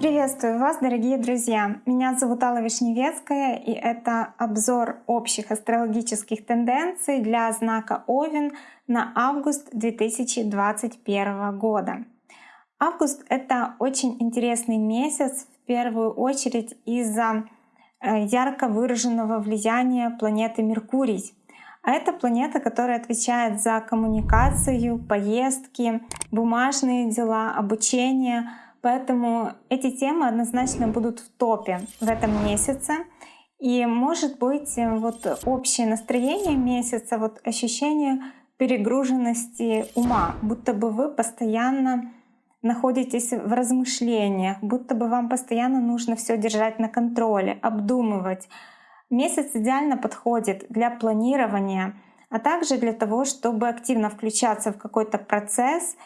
Приветствую вас, дорогие друзья! Меня зовут Алла Вишневецкая, и это обзор общих астрологических тенденций для знака Овен на август 2021 года. Август — это очень интересный месяц, в первую очередь из-за э, ярко выраженного влияния планеты Меркурий. А это планета, которая отвечает за коммуникацию, поездки, бумажные дела, обучение — Поэтому эти темы однозначно будут в топе в этом месяце. И может быть вот общее настроение месяца, вот ощущение перегруженности ума, будто бы вы постоянно находитесь в размышлениях, будто бы вам постоянно нужно все держать на контроле, обдумывать. Месяц идеально подходит для планирования, а также для того, чтобы активно включаться в какой-то процесс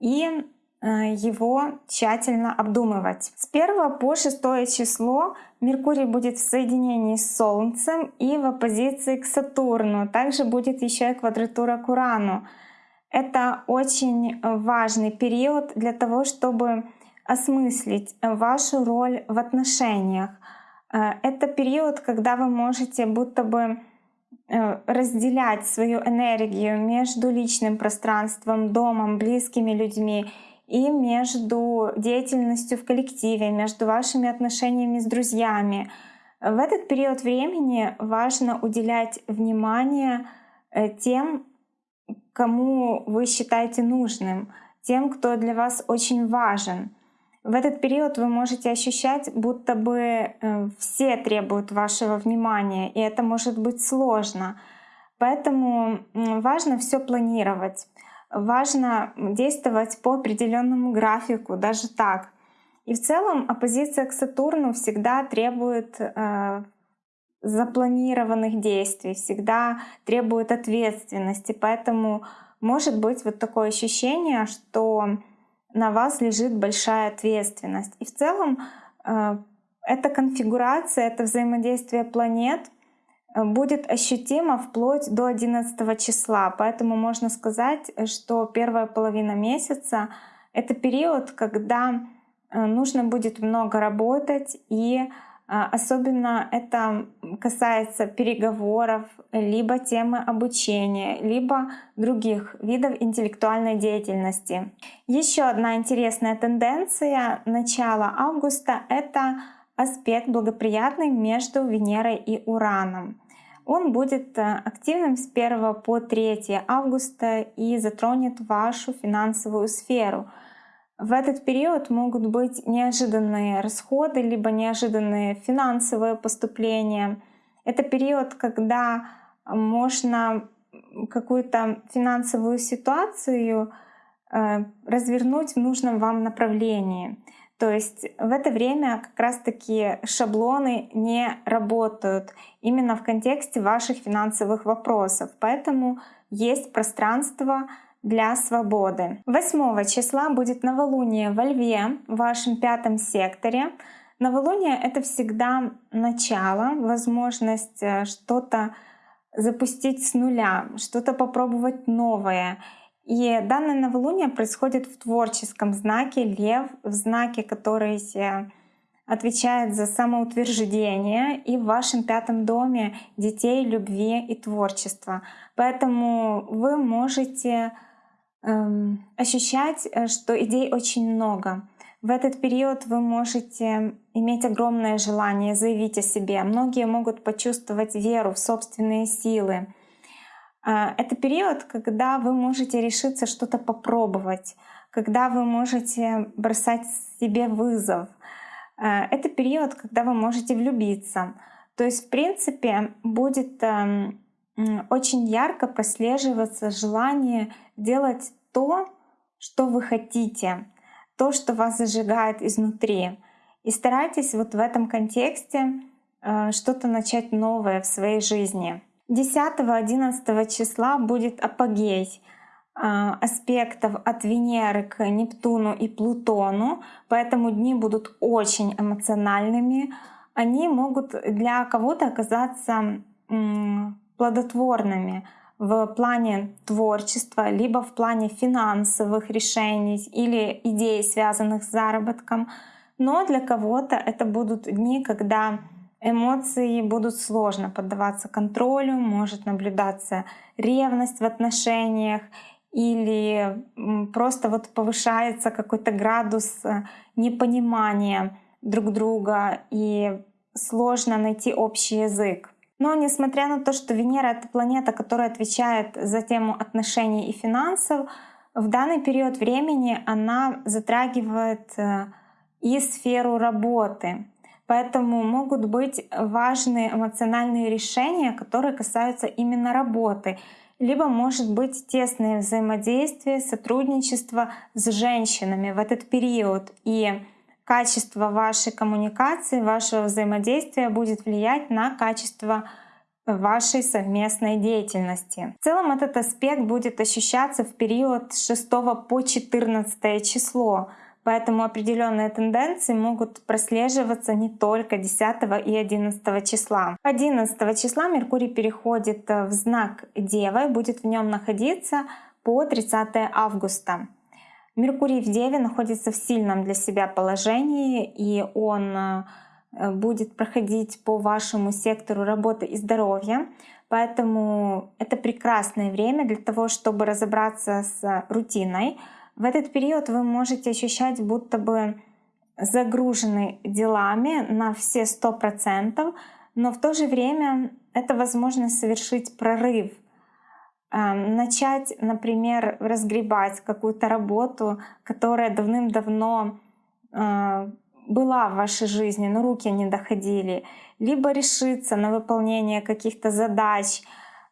и Э, его тщательно обдумывать. С 1 по 6 число Меркурий будет в соединении с Солнцем и в оппозиции к Сатурну. Также будет еще и квадратура к Урану. Это очень важный период для того, чтобы осмыслить вашу роль в отношениях. Э, это период, когда вы можете будто бы э, разделять свою энергию между личным пространством, домом, близкими людьми и между деятельностью в коллективе, между вашими отношениями с друзьями. В этот период времени важно уделять внимание э, тем, кому вы считаете нужным, тем, кто для вас очень важен. В этот период вы можете ощущать, будто бы э, все требуют вашего внимания, и это может быть сложно. Поэтому важно все планировать важно действовать по определенному графику, даже так. И в целом оппозиция к Сатурну всегда требует э, запланированных действий, всегда требует ответственности. Поэтому может быть вот такое ощущение, что на вас лежит большая ответственность. И в целом э, эта конфигурация, это взаимодействие планет — будет ощутимо вплоть до 11 числа. Поэтому можно сказать, что первая половина месяца — это период, когда э, нужно будет много работать и э, Особенно это касается переговоров, либо темы обучения, либо других видов интеллектуальной деятельности. Еще одна интересная тенденция начала августа — это аспект благоприятный между Венерой и Ураном. Он будет э, активным с 1 по 3 августа и затронет вашу финансовую сферу. В этот период могут быть неожиданные расходы, либо неожиданные финансовые поступления. Это период, когда можно какую-то финансовую ситуацию э, развернуть в нужном вам направлении. То есть в это время как раз-таки шаблоны не работают именно в контексте ваших финансовых вопросов. Поэтому есть пространство для свободы. 8 числа будет новолуние во Льве, в вашем пятом секторе. Новолуние — это всегда начало, возможность э, что-то запустить с нуля, что-то попробовать новое — и данное новолуние происходит в творческом знаке Лев, в знаке, который отвечает за самоутверждение и в вашем пятом доме детей, любви и творчества. Поэтому вы можете ощущать, э, что идей очень много. В этот период вы можете иметь огромное желание заявить о себе. Многие могут почувствовать веру в собственные силы а, это период, когда вы можете решиться что-то попробовать, когда вы можете бросать себе вызов. А, это период, когда вы можете влюбиться. То есть, в принципе, будет эм, очень ярко прослеживаться желание делать то, что вы хотите, то, что вас зажигает изнутри. И старайтесь вот в этом контексте э, что-то начать новое в своей жизни. 10-11 числа будет апогей а, аспектов от Венеры к Нептуну и Плутону, поэтому дни будут очень эмоциональными. Они могут для кого-то оказаться плодотворными. в плане творчества, либо в плане финансовых решений или идей, связанных с заработком. Но для кого-то это будут дни, когда эмоции будут сложно поддаваться контролю, может наблюдаться ревность в отношениях или просто вот повышается какой-то градус э, непонимания друг друга и сложно найти общий язык. Но несмотря на то, что Венера — это планета, которая отвечает за тему отношений и финансов, в данный период времени она затрагивает э, и сферу работы. Поэтому могут быть важные эмоциональные решения, которые касаются именно работы. Либо может быть тесное взаимодействие, сотрудничество с женщинами в этот период. И качество вашей коммуникации, вашего взаимодействия будет влиять на качество вашей совместной деятельности. В целом этот аспект будет ощущаться в период с 6 по 14 число. Поэтому определенные тенденции могут прослеживаться не только 10 и 11 числа. 11 числа Меркурий переходит э, в знак Девы, будет в нем находиться по 30 августа. Меркурий в Деве находится в сильном для себя положении, и он э, будет проходить по вашему сектору работы и здоровья. Поэтому это прекрасное время для того, чтобы разобраться с рутиной, в этот период вы можете ощущать, будто бы загружены делами на все сто процентов, но в то же время это возможность совершить прорыв, начать, например, разгребать какую-то работу, которая давным-давно э, была в вашей жизни, но руки не доходили, либо решиться на выполнение каких-то задач.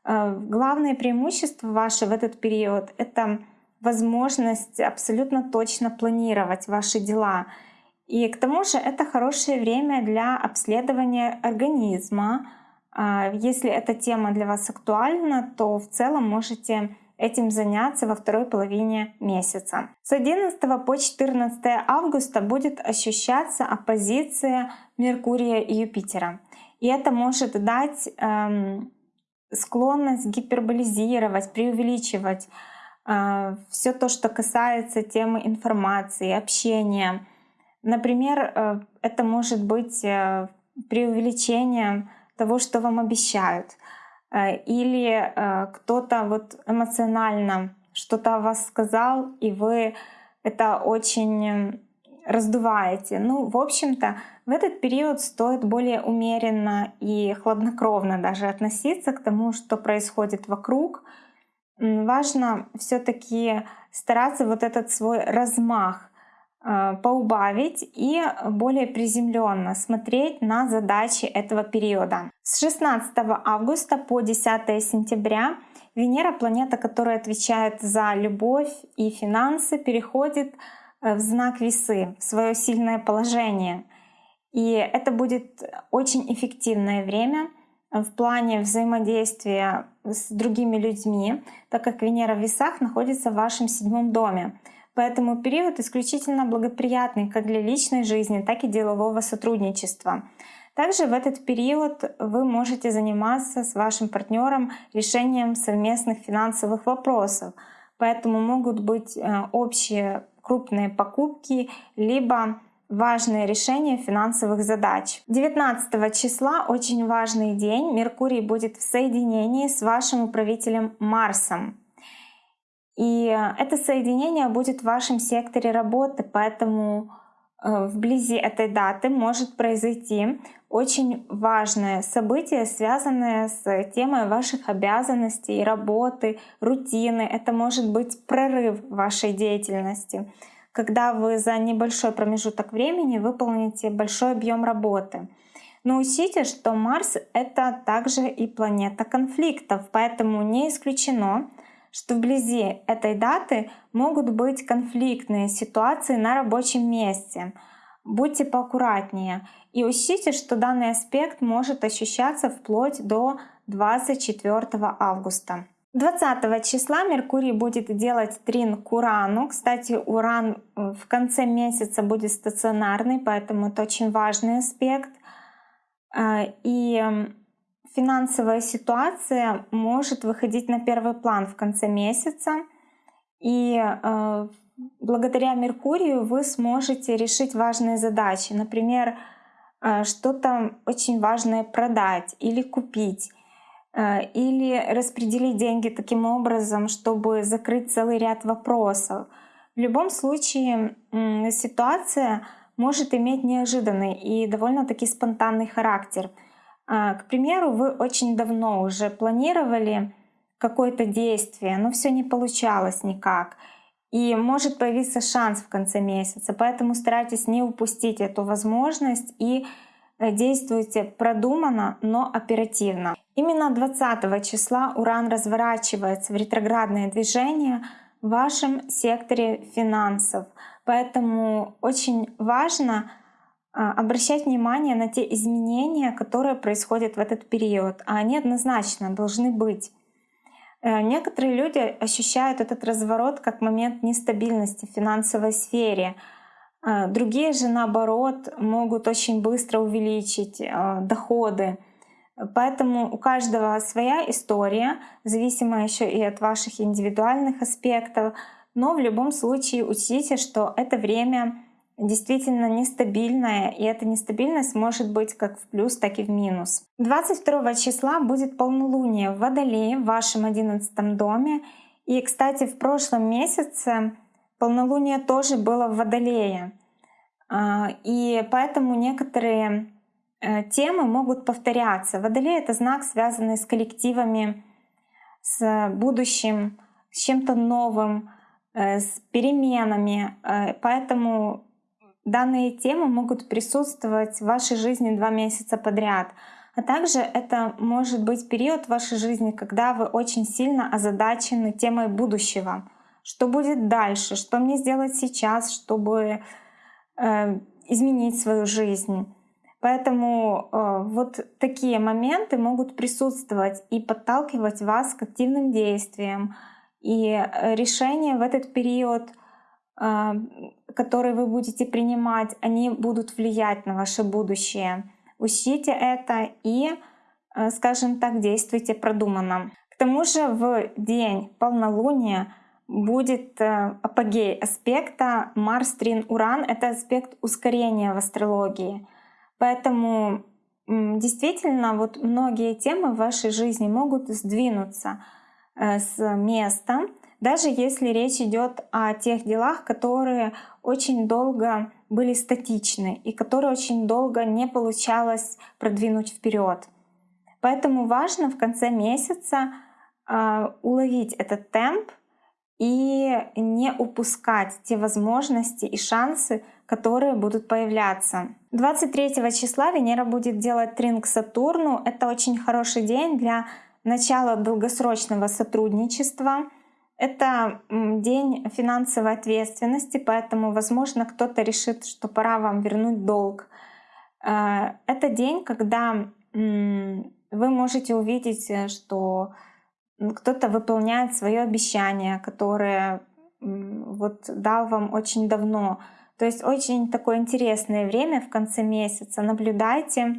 Э, главное преимущество ваше в этот период — это возможность абсолютно точно планировать ваши дела. И к тому же это хорошее время для обследования организма. А, если эта тема для вас актуальна, то в целом можете этим заняться во второй половине месяца. С 11 по 14 августа будет ощущаться оппозиция Меркурия и Юпитера. И это может дать эм, склонность гиперболизировать, преувеличивать а, все то, что касается темы информации, общения. Например, э, это может быть э, преувеличением того, что вам обещают. Э, или кто-то вот эмоционально что-то о вас сказал, и вы это очень раздуваете. Ну, в общем-то, в этот период стоит более умеренно и хладнокровно даже относиться к тому, что происходит вокруг, важно все-таки стараться вот этот свой размах э, поубавить и более приземленно смотреть на задачи этого периода. С 16 августа по 10 сентября Венера, планета, которая отвечает за любовь и финансы, переходит э, в знак весы, в свое сильное положение. И это будет очень эффективное время — в плане взаимодействия с другими людьми, так как Венера в весах находится в вашем седьмом доме. Поэтому период исключительно благоприятный как для личной жизни, так и делового сотрудничества. Также в этот период вы можете заниматься с вашим партнером решением совместных финансовых вопросов. Поэтому могут быть э, общие крупные покупки, либо важные решения финансовых задач. 19 числа очень важный день. Меркурий будет в соединении с вашим управителем Марсом. И это соединение будет в вашем секторе работы, поэтому э, вблизи этой даты может произойти очень важное событие, связанное с темой ваших обязанностей, работы, рутины. Это может быть прорыв вашей деятельности когда вы за небольшой промежуток времени выполните большой объем работы. Но учтите, что Марс — это также и планета конфликтов, поэтому не исключено, что вблизи этой даты могут быть конфликтные ситуации на рабочем месте. Будьте поаккуратнее и учтите, что данный аспект может ощущаться вплоть до 24 августа. 20 числа Меркурий будет делать трин к Урану. Кстати, Уран э, в конце месяца будет стационарный, поэтому это очень важный аспект. А, и финансовая ситуация может выходить на первый план в конце месяца. И э, благодаря Меркурию вы сможете решить важные задачи. Например, э, что-то очень важное продать или купить э, или распределить деньги таким образом, чтобы закрыть целый ряд вопросов. В любом случае ситуация может иметь неожиданный и довольно-таки спонтанный характер. А, к примеру, вы очень давно уже планировали какое-то действие, но все не получалось никак. И может появиться шанс в конце месяца. Поэтому старайтесь не упустить эту возможность и э, действуйте продуманно, но оперативно. Именно 20 числа Уран разворачивается в ретроградное движение в вашем секторе финансов. Поэтому очень важно обращать внимание на те изменения, которые происходят в этот период, а они однозначно должны быть. Э, некоторые люди ощущают этот разворот как момент нестабильности в финансовой сфере. Э, другие же, наоборот, могут очень быстро увеличить э, доходы. Поэтому у каждого своя история, зависимая еще и от ваших индивидуальных аспектов. Но в любом случае учтите, что это время действительно нестабильная, и эта нестабильность может быть как в плюс, так и в минус. 22 числа будет полнолуние в Водолее, в вашем 11 доме. И, кстати, в прошлом месяце полнолуние тоже было в Водолее. А, и поэтому некоторые э, темы могут повторяться. Водолей — это знак, связанный с коллективами, с будущим, с чем-то новым, э, с переменами. Э, поэтому Данные темы могут присутствовать в вашей жизни два месяца подряд. А также это может быть период в вашей жизни, когда вы очень сильно озадачены темой будущего. Что будет дальше? Что мне сделать сейчас, чтобы э, изменить свою жизнь? Поэтому э, вот такие моменты могут присутствовать и подталкивать вас к активным действиям. И э, решение в этот период которые вы будете принимать, они будут влиять на ваше будущее. Учтите это и, э, скажем так, действуйте продуманно. К тому же в день полнолуния будет э, апогей аспекта Марс-Трин-Уран. Это аспект ускорения в астрологии. Поэтому действительно вот многие темы в вашей жизни могут сдвинуться э, с места, даже если речь идет о тех делах, которые очень долго были статичны и которые очень долго не получалось продвинуть вперед. Поэтому важно в конце месяца э, уловить этот темп и не упускать те возможности и шансы, которые будут появляться. 23 числа Венера будет делать трин к Сатурну. Это очень хороший день для начала долгосрочного сотрудничества — это день финансовой ответственности, поэтому, возможно, кто-то решит, что пора вам вернуть долг. Э, это день, когда вы можете увидеть, э, что кто-то выполняет свое обещание, которое вот дал вам очень давно. То есть очень такое интересное время в конце месяца. Наблюдайте,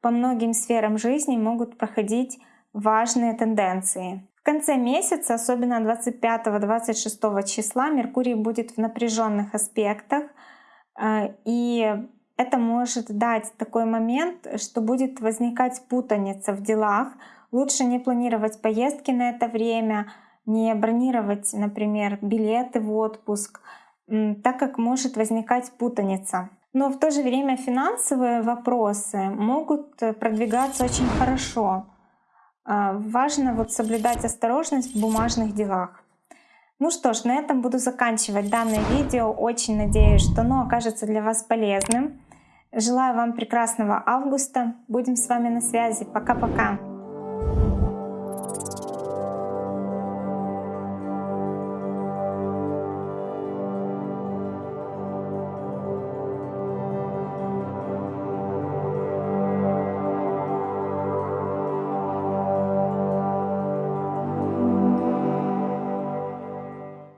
по многим сферам жизни могут проходить важные тенденции. В конце месяца, особенно 25-26 числа, Меркурий будет в напряженных аспектах, э, и это может дать такой момент, что будет возникать путаница в делах. Лучше не планировать поездки на это время, не бронировать, например, билеты в отпуск, так как может возникать путаница. Но в то же время финансовые вопросы могут продвигаться очень хорошо. А, важно вот соблюдать осторожность в бумажных делах. Ну что ж, на этом буду заканчивать данное видео. Очень надеюсь, что оно окажется для вас полезным. Желаю вам прекрасного августа. Будем с вами на связи. Пока-пока.